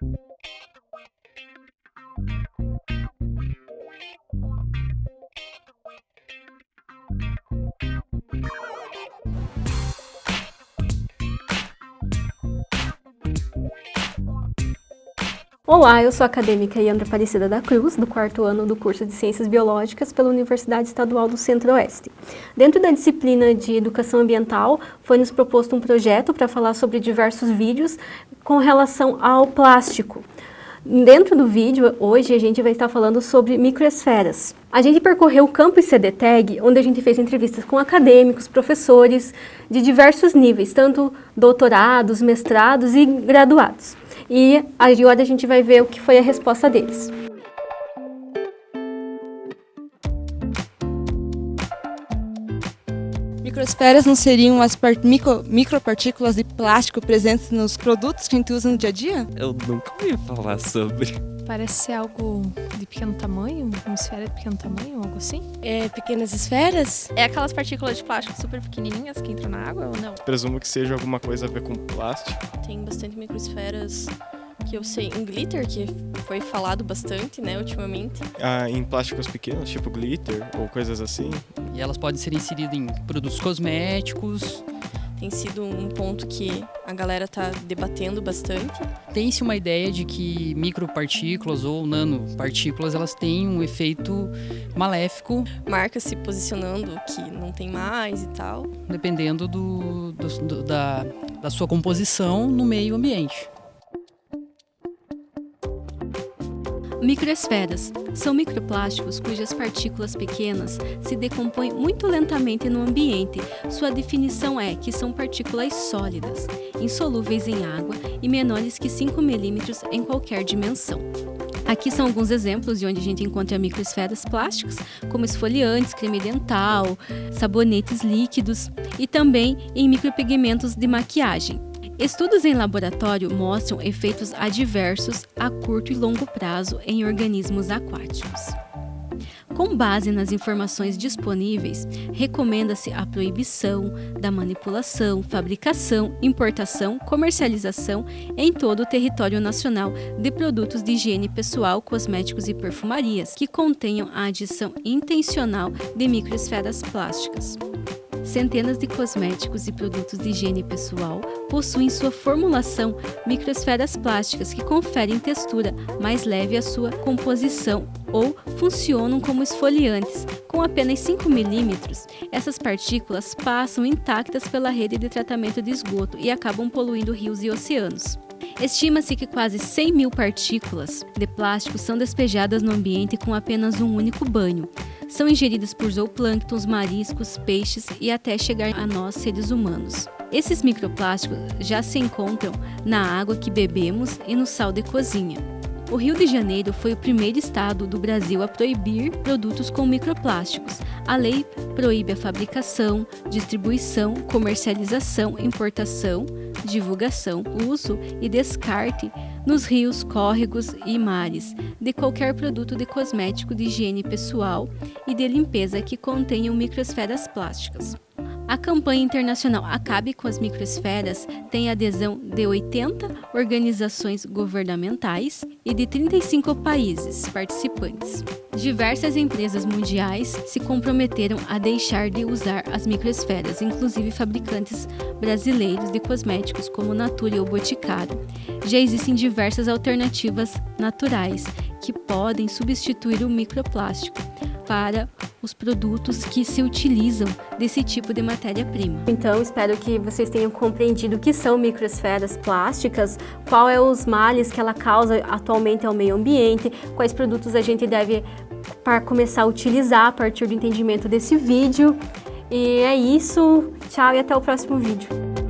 thank you Olá, eu sou a acadêmica Yandra Aparecida da Cruz, do quarto ano do curso de Ciências Biológicas pela Universidade Estadual do Centro-Oeste. Dentro da disciplina de Educação Ambiental, foi nos proposto um projeto para falar sobre diversos vídeos com relação ao plástico. Dentro do vídeo, hoje, a gente vai estar falando sobre microesferas. A gente percorreu o campus CDTEG, onde a gente fez entrevistas com acadêmicos, professores de diversos níveis, tanto doutorados, mestrados e graduados e agora a gente vai ver o que foi a resposta deles. Microesferas não seriam as micro, micropartículas de plástico presentes nos produtos que a gente usa no dia a dia? Eu nunca ouvi falar sobre. Parece ser algo de pequeno tamanho, uma esfera de pequeno tamanho, algo assim. É pequenas esferas? É aquelas partículas de plástico super pequenininhas que entram na água ou não? Presumo que seja alguma coisa a ver com plástico. Tem bastante microesferas que eu sei em glitter, que foi falado bastante, né, ultimamente. Ah, em plásticos pequenos, tipo glitter ou coisas assim. E elas podem ser inseridas em produtos cosméticos, tem sido um ponto que a galera está debatendo bastante. Tem-se uma ideia de que micropartículas ou nanopartículas elas têm um efeito maléfico. Marcas se posicionando que não tem mais e tal. Dependendo do, do, do da, da sua composição no meio ambiente. Microesferas são microplásticos cujas partículas pequenas se decompõem muito lentamente no ambiente. Sua definição é que são partículas sólidas, insolúveis em água e menores que 5 milímetros em qualquer dimensão. Aqui são alguns exemplos de onde a gente encontra microesferas plásticas, como esfoliantes, creme dental, sabonetes líquidos e também em micropigmentos de maquiagem. Estudos em laboratório mostram efeitos adversos a curto e longo prazo em organismos aquáticos. Com base nas informações disponíveis, recomenda-se a proibição da manipulação, fabricação, importação, comercialização em todo o território nacional de produtos de higiene pessoal, cosméticos e perfumarias que contenham a adição intencional de microesferas plásticas. Centenas de cosméticos e produtos de higiene pessoal possuem sua formulação microesferas plásticas que conferem textura mais leve à sua composição ou funcionam como esfoliantes. Com apenas 5 milímetros, essas partículas passam intactas pela rede de tratamento de esgoto e acabam poluindo rios e oceanos. Estima-se que quase 100 mil partículas de plástico são despejadas no ambiente com apenas um único banho. São ingeridas por zooplânctons, mariscos, peixes e até chegar a nós, seres humanos. Esses microplásticos já se encontram na água que bebemos e no sal de cozinha. O Rio de Janeiro foi o primeiro estado do Brasil a proibir produtos com microplásticos. A lei proíbe a fabricação, distribuição, comercialização, importação, divulgação, uso e descarte nos rios, córregos e mares de qualquer produto de cosmético de higiene pessoal e de limpeza que contenham microesferas plásticas. A campanha internacional Acabe com as Microesferas tem adesão de 80 organizações governamentais e de 35 países participantes. Diversas empresas mundiais se comprometeram a deixar de usar as microesferas, inclusive fabricantes brasileiros de cosméticos como Natura ou Boticário. Já existem diversas alternativas naturais que podem substituir o microplástico para os produtos que se utilizam desse tipo de matéria-prima. Então, espero que vocês tenham compreendido o que são microesferas plásticas, qual é os males que ela causa atualmente ao meio ambiente, quais produtos a gente deve para começar a utilizar a partir do entendimento desse vídeo. E é isso, tchau e até o próximo vídeo.